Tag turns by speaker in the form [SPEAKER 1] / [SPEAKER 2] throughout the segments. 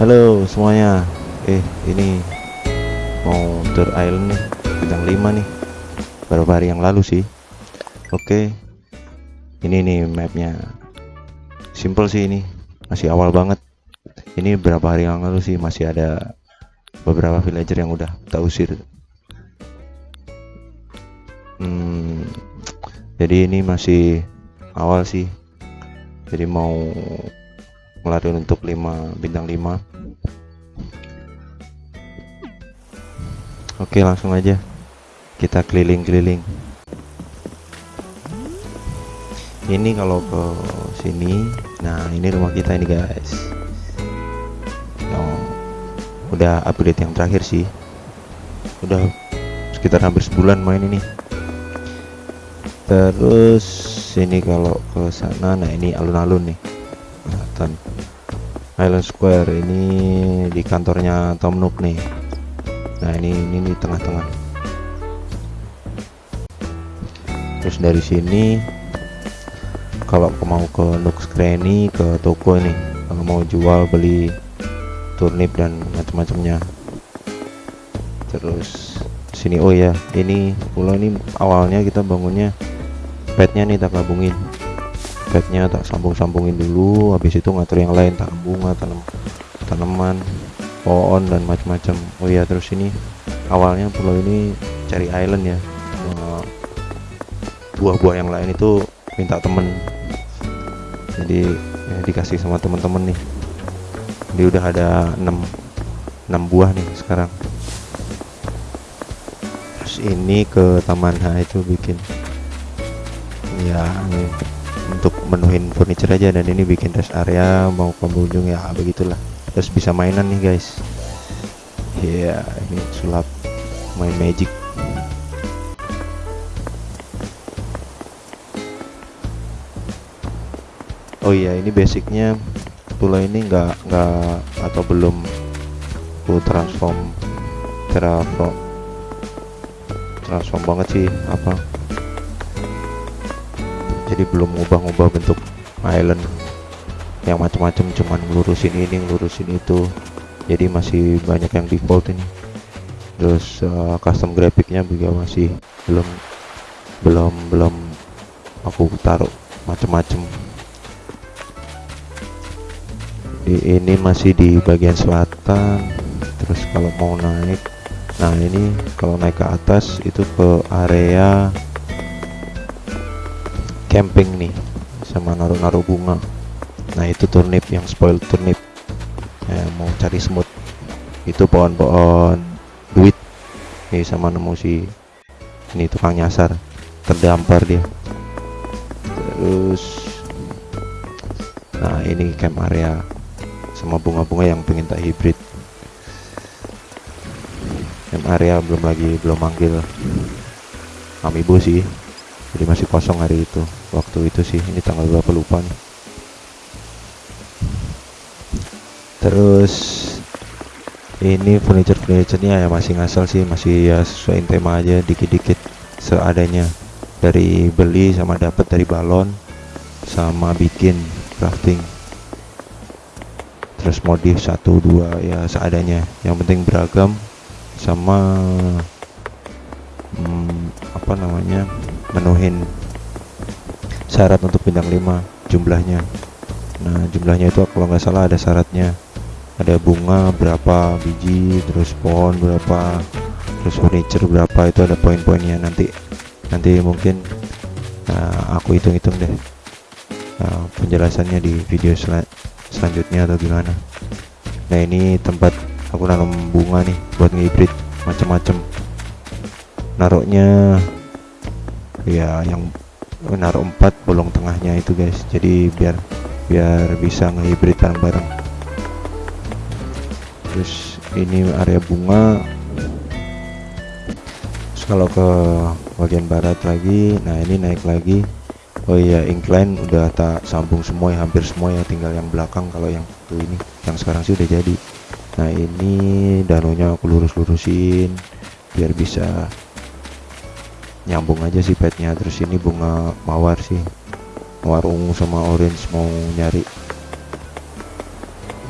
[SPEAKER 1] Halo semuanya. Eh, ini mau tour island nih, bintang 5 nih. Beberapa hari yang lalu sih. Oke. Ini nih mapnya. Simple sih ini. Masih awal banget. Ini berapa hari yang lalu sih masih ada beberapa villager yang udah tak usir. Hmm, jadi ini masih awal sih. Jadi mau ngelarin untuk 5 bintang 5 Oke langsung aja. Kita keliling-keliling. Ini kalau ke sini nah ini rumah kita ini guys. Oh, udah update yang terakhir sih. Udah sekitar hampir sebulan main ini. Terus sini kalau ke sana nah ini alun-alun nih. Kelihatan Island Square ini di kantornya Tom Nook nih nah ini ini di tengah-tengah. Terus dari sini kalau mau ke Nook's Cranny ke toko ini. Kalau mau jual beli turnip dan macam-macamnya. Terus sini oh ya ini pulau ini awalnya kita bangunnya petnya nih tak gabungin petnya tak sambung-sambungin dulu habis itu ngatur yang lain tak bunga tanam tanaman pohon dan macam-macam. Oh iya terus ini awalnya pulau ini cari island ya. Buah-buah yang lain itu minta temen. Jadi ya, dikasih sama teman-teman nih. Dia udah ada 6 6 buah nih sekarang. Terus ini ke taman H itu bikin ya ini untuk menuhin furniture aja. Dan ini bikin rest area mau pengunjung ya begitulah terus bisa mainan nih guys. Ya yeah, ini sulap main magic. Oh iya ini basicnya pulau ini enggak enggak atau belum ku transform terraform transform banget sih apa? Jadi belum ngubah-ngubah bentuk island yang macam-macam cuman lurusin ini lurusin itu. Jadi masih banyak yang default ini. Terus uh, custom grafiknya juga masih belum belum belum aku taruh macam-macam ini masih di bagian selatan. Terus kalau mau naik nah ini kalau naik ke atas itu ke area camping nih sama naruh-naruh bunga nah itu turnip yang spoil turnip. Eh, mau cari semut. Itu pohon-pohon duit. Nih sama nemu si ini tukang nyasar. Terdampar dia. Terus nah ini camp area sama bunga-bunga yang pengen tak hibrid yang area belum lagi belum manggil. Amiibo sih. Jadi masih kosong hari itu. Waktu itu sih. Ini tanggal berapa lupa nih terus ini furniture furniturenya ya masih ngasal sih masih ya sesuai tema aja dikit-dikit seadanya. Dari beli sama dapat dari balon sama bikin crafting. Terus modif satu dua ya seadanya. Yang penting beragam sama hmm, apa namanya menuhin syarat untuk bintang 5 jumlahnya. Nah jumlahnya itu kalau nggak salah ada syaratnya ada bunga berapa biji terus pohon berapa terus furniture berapa itu ada poin-poinnya nanti. Nanti mungkin uh, aku hitung-hitung deh uh, penjelasannya di video selanjutnya selanjutnya atau gimana. Nah ini tempat aku nanam bunga nih buat ngibrit macam-macam. Naruhnya ya yang naruh empat bolong tengahnya itu guys. Jadi biar biar bisa ngehibrid bareng-bareng terus ini area bunga. Terus kalau ke bagian barat lagi nah ini naik lagi. Oh iya incline udah tak sambung semua ya hampir semua ya tinggal yang belakang kalau yang itu ini. Yang sekarang sih udah jadi. Nah ini danonya aku lurus-lurusin biar bisa nyambung aja sih petnya terus ini bunga mawar sih. Mawar ungu sama orange mau nyari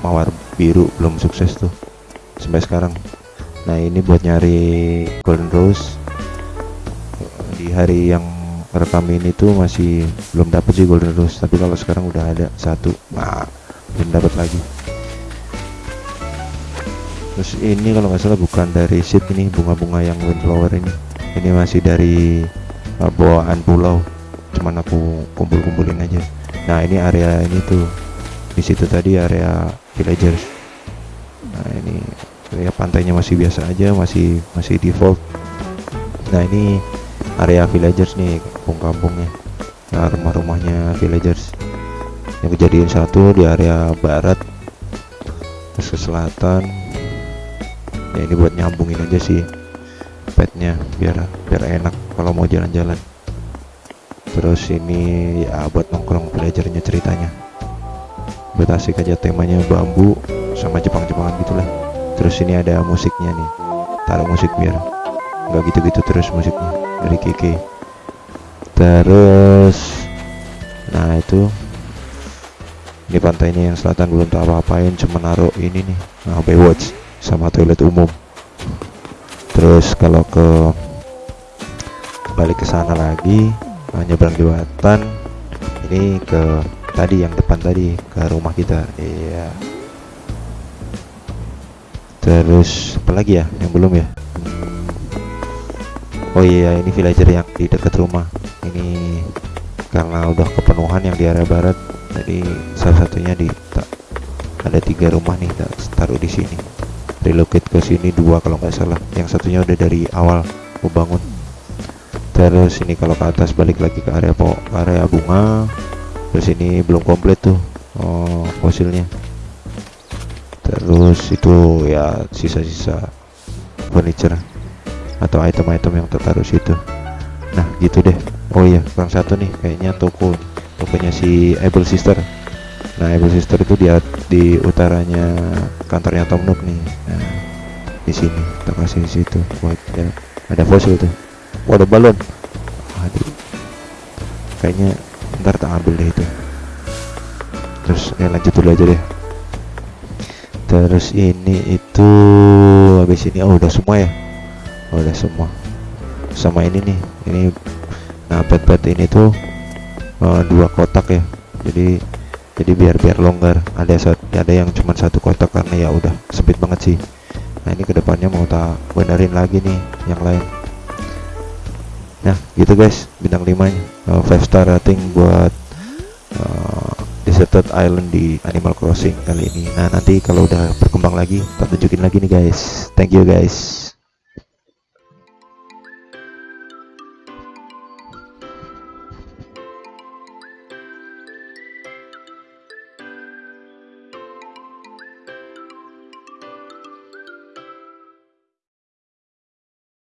[SPEAKER 1] mawar biru belum sukses tuh sampai sekarang. Nah ini buat nyari golden rose. Di hari yang rekam ini tuh masih belum dapet sih golden rose tapi kalau sekarang udah ada satu nah belum dapat lagi. Terus ini kalau nggak salah bukan dari seed ini bunga-bunga yang windflower ini. Ini masih dari uh, bawaan pulau cuman aku kumpul-kumpulin aja. Nah ini area ini tuh di situ tadi area villagers nah ini area pantainya masih biasa aja masih masih default. Nah ini area villagers nih kampung-kampungnya. Nah rumah-rumahnya villagers. Yang kejadian satu di area barat terus ke selatan. Ya ini buat nyambungin aja sih petnya biar biar enak kalau mau jalan-jalan. Terus ini ya buat nongkrong belajarnya ceritanya buat asik aja temanya bambu sama Jepang-Jepangan gitulah. Terus ini ada musiknya nih. Taruh musik biar nggak gitu-gitu terus musiknya dari Kiki. Terus nah itu. Ini pantainya yang selatan belum tak apa-apain cuma naruh ini nih nah, Baywatch sama toilet umum. Terus kalau ke balik ke sana lagi nah, nyebrang ini ke tadi yang depan tadi ke rumah kita. Iya. Terus apa lagi ya yang belum ya? Oh iya ini villager yang di dekat rumah. Ini karena udah kepenuhan yang di area barat jadi salah satunya di ada tiga rumah nih taruh di sini. Relocate ke sini dua kalau nggak salah. Yang satunya udah dari awal mau bangun terus ini kalau ke atas balik lagi ke area po area bunga terus ini belum komplit tuh oh, fosilnya. Terus itu ya sisa-sisa furniture atau item-item yang tertaruh situ. Nah gitu deh. Oh iya kurang satu nih kayaknya toko tokonya si Able Sister. Nah Able Sister itu di di utaranya kantornya Tom Nook nih. Nah di sini kita kasih situ. Buat ya, ada fosil tuh. Ada balon. Aduh. Kayaknya ntar tak ambil deh itu. Terus ya lanjut dulu aja deh. Terus ini itu habis ini oh udah semua ya? Oh udah semua. Sama ini nih ini nah pet-pet ini tuh uh, dua kotak ya. Jadi jadi biar biar longgar. Ada ada yang cuma satu kotak karena ya udah sempit banget sih. Nah ini ke depannya mau tak benerin lagi nih yang lain nah gitu guys bintang 5 nya uh, 5 star rating buat uh, deserted island di Animal Crossing kali ini. Nah nanti kalau udah berkembang lagi tak tunjukin lagi nih guys. Thank you guys